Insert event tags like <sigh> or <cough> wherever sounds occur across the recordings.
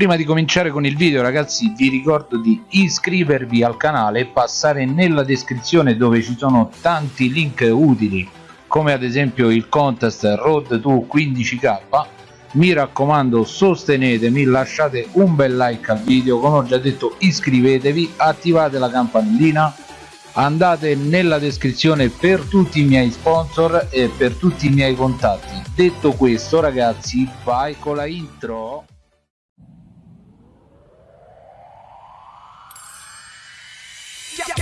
Prima di cominciare con il video ragazzi vi ricordo di iscrivervi al canale e passare nella descrizione dove ci sono tanti link utili come ad esempio il contest Road to 15k mi raccomando sostenetemi lasciate un bel like al video. Come ho già detto iscrivetevi attivate la campanellina andate nella descrizione per tutti i miei sponsor e per tutti i miei contatti. Detto questo ragazzi vai con la intro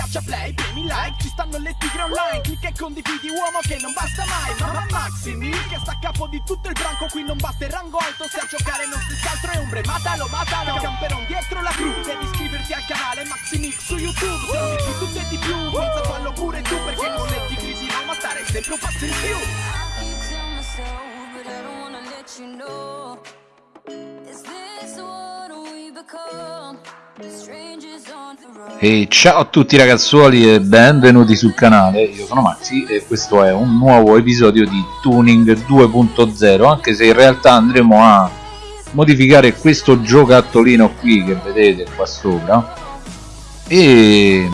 Schiaccia play, premi like, ci stanno le tigre online Clicca e condividi uomo che non basta mai Mamma Maximi che sta a capo di tutto il branco Qui non basta il rango alto se a giocare non si altro è ombre Matalo, matalo, camperon dietro la cru Devi iscriverti al canale Maximix su YouTube Se non di tutto e di più, forza fallo pure tu Perché con le tigri si ma stare sempre un passo in più Is this what we become? E ciao a tutti ragazzuoli e benvenuti sul canale, io sono Maxi e questo è un nuovo episodio di Tuning 2.0 anche se in realtà andremo a modificare questo giocattolino qui che vedete qua sopra. E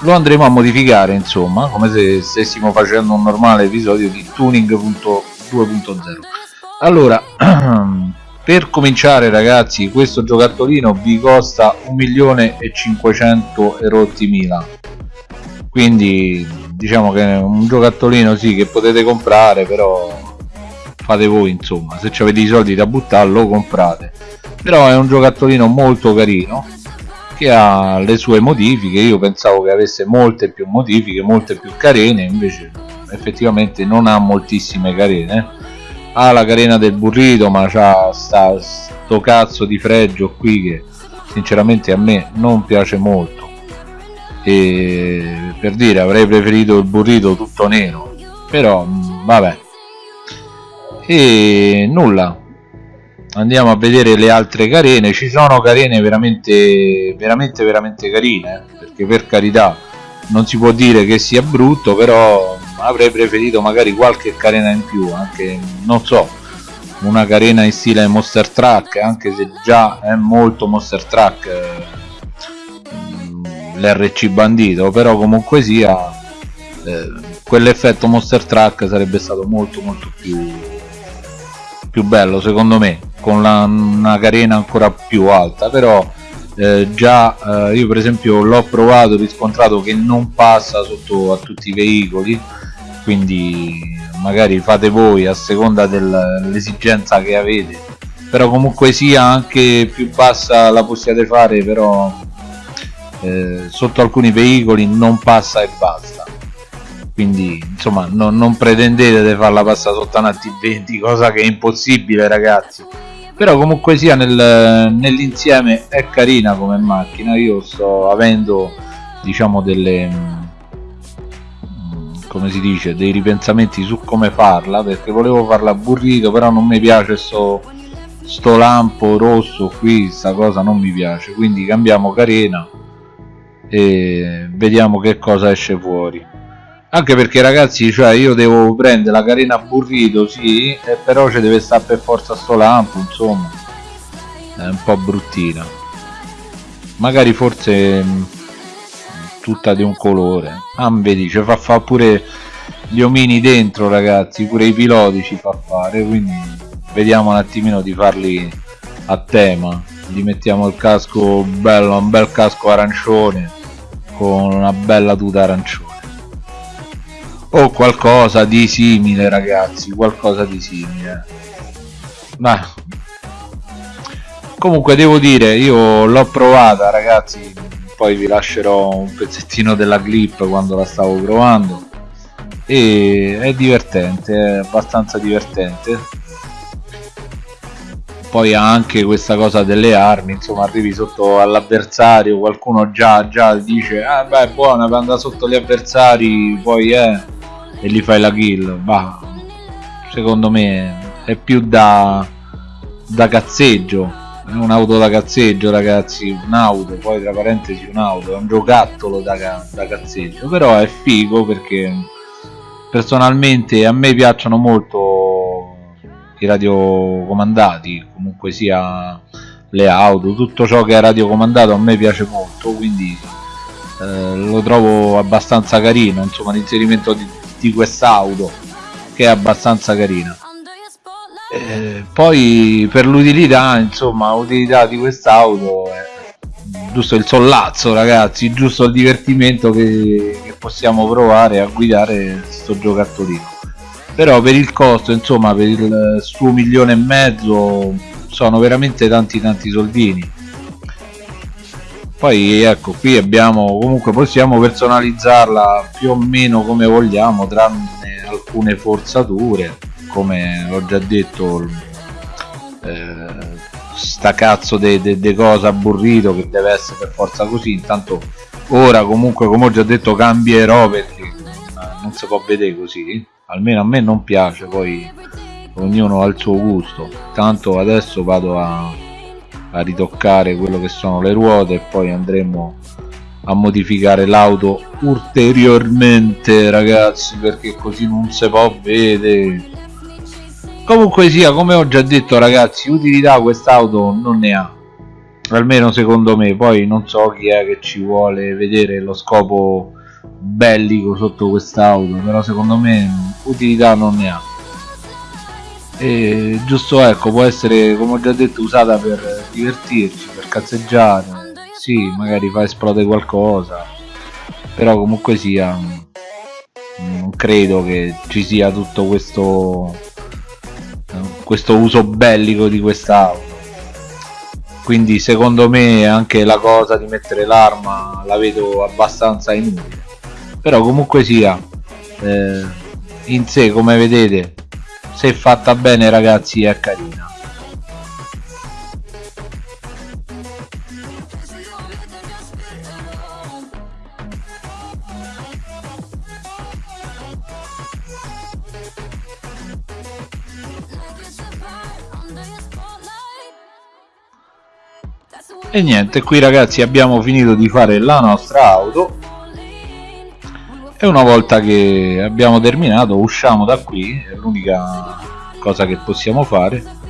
lo andremo a modificare insomma come se stessimo facendo un normale episodio di Tuning 2.0 allora <clears throat> per cominciare ragazzi questo giocattolino vi costa 1.500.000 erotti mila. Quindi diciamo che è un giocattolino sì che potete comprare però fate voi insomma. Se avete i soldi da buttare lo comprate. Però è un giocattolino molto carino che ha le sue modifiche. Io pensavo che avesse molte più modifiche molte più carene invece effettivamente non ha moltissime carene ha la carena del burrito ma c'ha sta sto cazzo di fregio qui che sinceramente a me non piace molto. E per dire avrei preferito il burrito tutto nero però mm, vabbè. E nulla. Andiamo a vedere le altre carene. Ci sono carene veramente veramente veramente carine eh, perché per carità non si può dire che sia brutto però avrei preferito magari qualche carena in più anche non so una carena in stile monster truck anche se già è molto monster truck eh, l'RC bandito però comunque sia eh, quell'effetto monster truck sarebbe stato molto molto più più bello secondo me con la, una carena ancora più alta però eh, già eh, io per esempio l'ho provato riscontrato che non passa sotto a tutti i veicoli quindi magari fate voi a seconda dell'esigenza che avete. Però comunque sia anche più bassa la possiate fare però eh, sotto alcuni veicoli non passa e basta. Quindi insomma no, non pretendete di farla passare sotto una T20 cosa che è impossibile ragazzi. Però comunque sia nel, nell'insieme è carina come macchina. Io sto avendo diciamo delle come si dice dei ripensamenti su come farla perché volevo farla burrito però non mi piace sto, sto lampo rosso qui sta cosa non mi piace. Quindi cambiamo carena e vediamo che cosa esce fuori. Anche perché ragazzi cioè io devo prendere la carena burrito sì però ci deve stare per forza sto lampo insomma. È un po' bruttina. Magari forse tutta di un colore. Ah vedi ci fa fare pure gli omini dentro ragazzi pure i piloti ci fa fare quindi vediamo un attimino di farli a tema. Gli mettiamo il casco bello un bel casco arancione con una bella tuta arancione. O qualcosa di simile ragazzi qualcosa di simile. Ma comunque devo dire io l'ho provata ragazzi poi vi lascerò un pezzettino della clip quando la stavo provando. E è divertente, è abbastanza divertente. Poi ha anche questa cosa delle armi insomma arrivi sotto all'avversario qualcuno già, già dice ah beh buona per andare sotto gli avversari poi eh? E gli fai la kill bah secondo me è più da da cazzeggio è un'auto da cazzeggio ragazzi un'auto poi tra parentesi un'auto è un giocattolo da, da cazzeggio però è figo perché personalmente a me piacciono molto i radiocomandati comunque sia le auto tutto ciò che è radiocomandato a me piace molto quindi eh, lo trovo abbastanza carino insomma l'inserimento di, di quest'auto che è abbastanza carina eh, poi per l'utilità insomma l'utilità di quest'auto è giusto il sollazzo ragazzi giusto il divertimento che, che possiamo provare a guidare questo giocattolino. Però per il costo insomma per il suo milione e mezzo sono veramente tanti tanti soldini. Poi ecco qui abbiamo comunque possiamo personalizzarla più o meno come vogliamo tranne alcune forzature come ho già detto eh, sta cazzo di de, de cosa aburrito che deve essere per forza così. Intanto ora comunque come ho già detto cambierò perché non si può vedere così. Almeno a me non piace poi ognuno ha il suo gusto. Tanto adesso vado a, a ritoccare quello che sono le ruote e poi andremo a modificare l'auto ulteriormente ragazzi perché così non si può vedere comunque sia come ho già detto ragazzi utilità quest'auto non ne ha. Almeno secondo me. Poi non so chi è che ci vuole vedere lo scopo bellico sotto quest'auto però secondo me utilità non ne ha. E giusto ecco può essere come ho già detto usata per divertirci per cazzeggiare. Sì magari fa esplodere qualcosa. Però comunque sia non credo che ci sia tutto questo questo uso bellico di quest'auto quindi secondo me anche la cosa di mettere l'arma la vedo abbastanza inutile. Però comunque sia eh, in sé come vedete se fatta bene ragazzi è carina e niente qui ragazzi abbiamo finito di fare la nostra auto. E una volta che abbiamo terminato usciamo da qui è l'unica cosa che possiamo fare.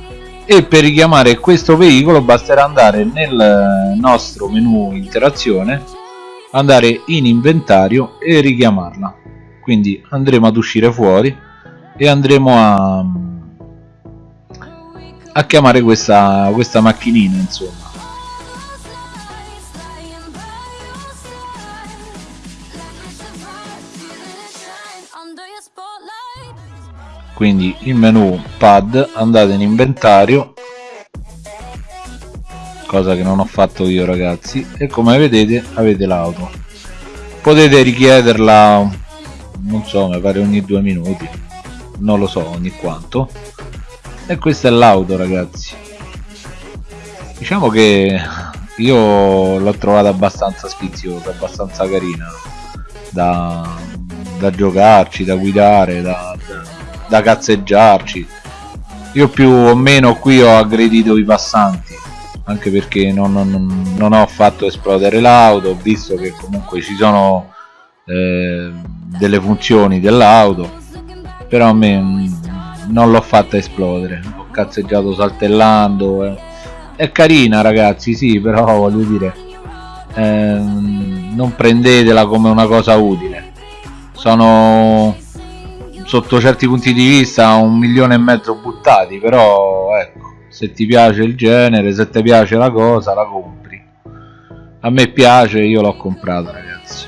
E per richiamare questo veicolo basterà andare nel nostro menu interazione andare in inventario e richiamarla. Quindi andremo ad uscire fuori e andremo a, a chiamare questa, questa macchinina insomma quindi il menu pad andate in inventario cosa che non ho fatto io ragazzi e come vedete avete l'auto. Potete richiederla non so mi pare ogni due minuti non lo so ogni quanto. E questa è l'auto ragazzi. Diciamo che io l'ho trovata abbastanza sfiziosa abbastanza carina da, da giocarci da guidare da, da cazzeggiarci. Io più o meno qui ho aggredito i passanti anche perché non, non, non ho fatto esplodere l'auto ho visto che comunque ci sono eh, delle funzioni dell'auto però a me mm, non l'ho fatta esplodere. Ho cazzeggiato saltellando eh. è carina ragazzi sì però voglio dire eh, non prendetela come una cosa utile. Sono sotto certi punti di vista un milione e mezzo buttati però ecco se ti piace il genere se ti piace la cosa la compri. A me piace io l'ho comprata ragazzi.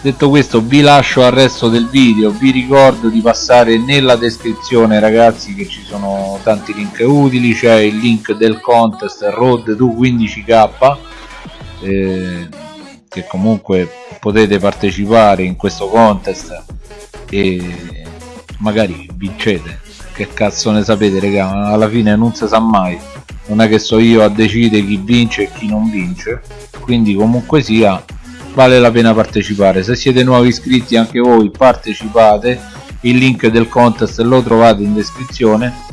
Detto questo vi lascio al resto del video. Vi ricordo di passare nella descrizione ragazzi che ci sono tanti link utili. C'è il link del contest road to 15k eh, che comunque potete partecipare in questo contest. E magari vincete. Che cazzo ne sapete raga? Alla fine non si sa mai. Non è che so io a decidere chi vince e chi non vince. Quindi comunque sia vale la pena partecipare. Se siete nuovi iscritti anche voi partecipate. Il link del contest lo trovate in descrizione.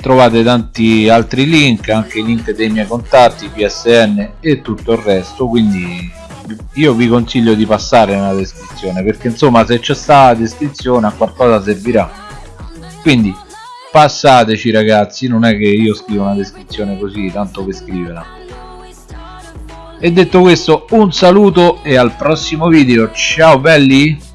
Trovate tanti altri link anche i link dei miei contatti psn e tutto il resto. Quindi io vi consiglio di passare nella descrizione perché insomma se c'è sta descrizione a qualcosa servirà. Quindi passateci ragazzi non è che io scrivo una descrizione così tanto per scriverla. E detto questo un saluto e al prossimo video. Ciao belli!